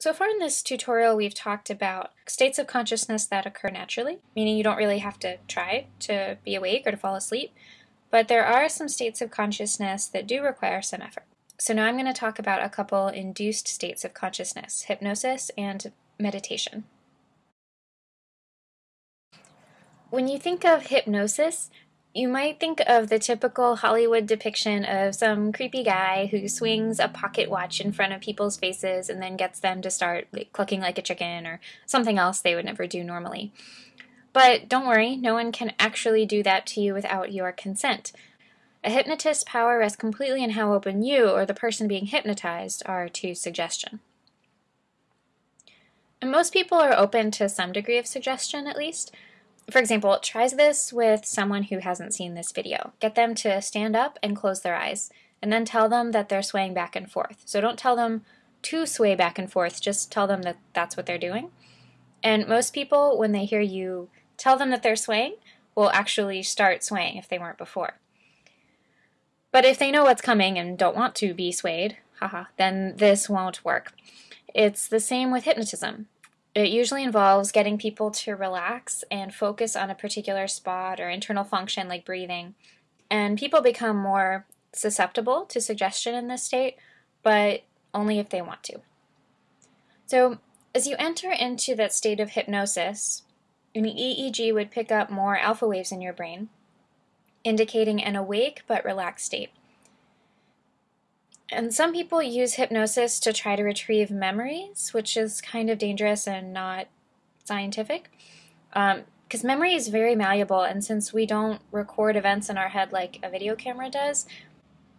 So far in this tutorial, we've talked about states of consciousness that occur naturally, meaning you don't really have to try to be awake or to fall asleep, but there are some states of consciousness that do require some effort. So now I'm going to talk about a couple induced states of consciousness, hypnosis and meditation. When you think of hypnosis, you might think of the typical Hollywood depiction of some creepy guy who swings a pocket watch in front of people's faces and then gets them to start like, clucking like a chicken or something else they would never do normally. But don't worry, no one can actually do that to you without your consent. A hypnotist's power rests completely in how open you or the person being hypnotized are to suggestion. And most people are open to some degree of suggestion, at least. For example, tries this with someone who hasn't seen this video. Get them to stand up and close their eyes, and then tell them that they're swaying back and forth. So don't tell them to sway back and forth, just tell them that that's what they're doing. And most people, when they hear you tell them that they're swaying, will actually start swaying if they weren't before. But if they know what's coming and don't want to be swayed, haha, then this won't work. It's the same with hypnotism. It usually involves getting people to relax and focus on a particular spot or internal function like breathing. And people become more susceptible to suggestion in this state, but only if they want to. So, as you enter into that state of hypnosis, an EEG would pick up more alpha waves in your brain, indicating an awake but relaxed state. And some people use hypnosis to try to retrieve memories, which is kind of dangerous and not scientific. Because um, memory is very malleable, and since we don't record events in our head like a video camera does,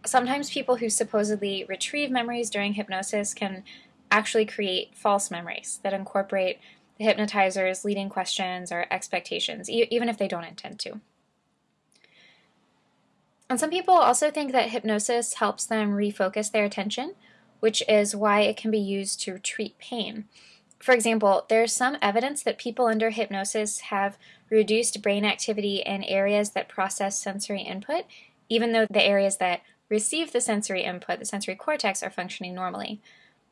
sometimes people who supposedly retrieve memories during hypnosis can actually create false memories that incorporate the hypnotizer's leading questions or expectations, e even if they don't intend to. And some people also think that hypnosis helps them refocus their attention, which is why it can be used to treat pain. For example, there's some evidence that people under hypnosis have reduced brain activity in areas that process sensory input, even though the areas that receive the sensory input, the sensory cortex, are functioning normally.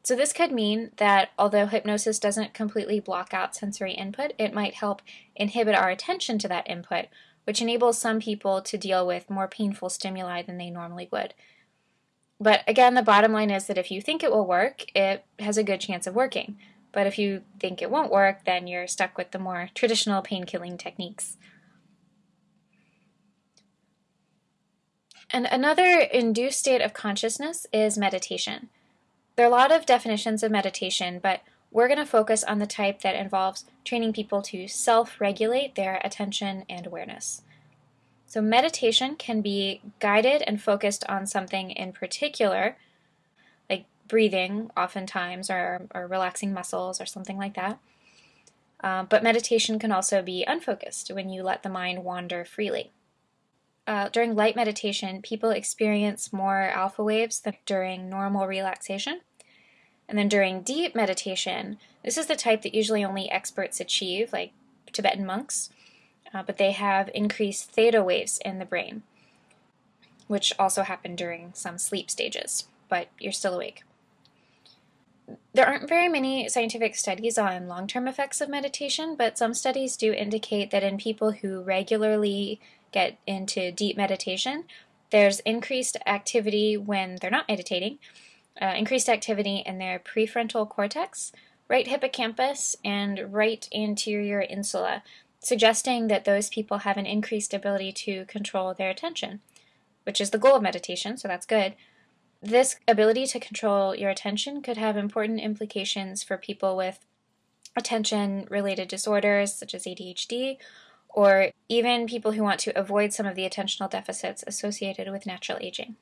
So this could mean that although hypnosis doesn't completely block out sensory input, it might help inhibit our attention to that input, which enables some people to deal with more painful stimuli than they normally would. But again, the bottom line is that if you think it will work, it has a good chance of working. But if you think it won't work, then you're stuck with the more traditional pain-killing techniques. And another induced state of consciousness is meditation. There are a lot of definitions of meditation, but we're going to focus on the type that involves training people to self-regulate their attention and awareness. So meditation can be guided and focused on something in particular, like breathing oftentimes, or, or relaxing muscles, or something like that. Uh, but meditation can also be unfocused when you let the mind wander freely. Uh, during light meditation, people experience more alpha waves than during normal relaxation. And then during deep meditation, this is the type that usually only experts achieve, like Tibetan monks, uh, but they have increased theta waves in the brain, which also happen during some sleep stages, but you're still awake. There aren't very many scientific studies on long-term effects of meditation, but some studies do indicate that in people who regularly get into deep meditation, there's increased activity when they're not meditating, uh, increased activity in their prefrontal cortex, right hippocampus, and right anterior insula, suggesting that those people have an increased ability to control their attention, which is the goal of meditation, so that's good. This ability to control your attention could have important implications for people with attention-related disorders such as ADHD, or even people who want to avoid some of the attentional deficits associated with natural aging.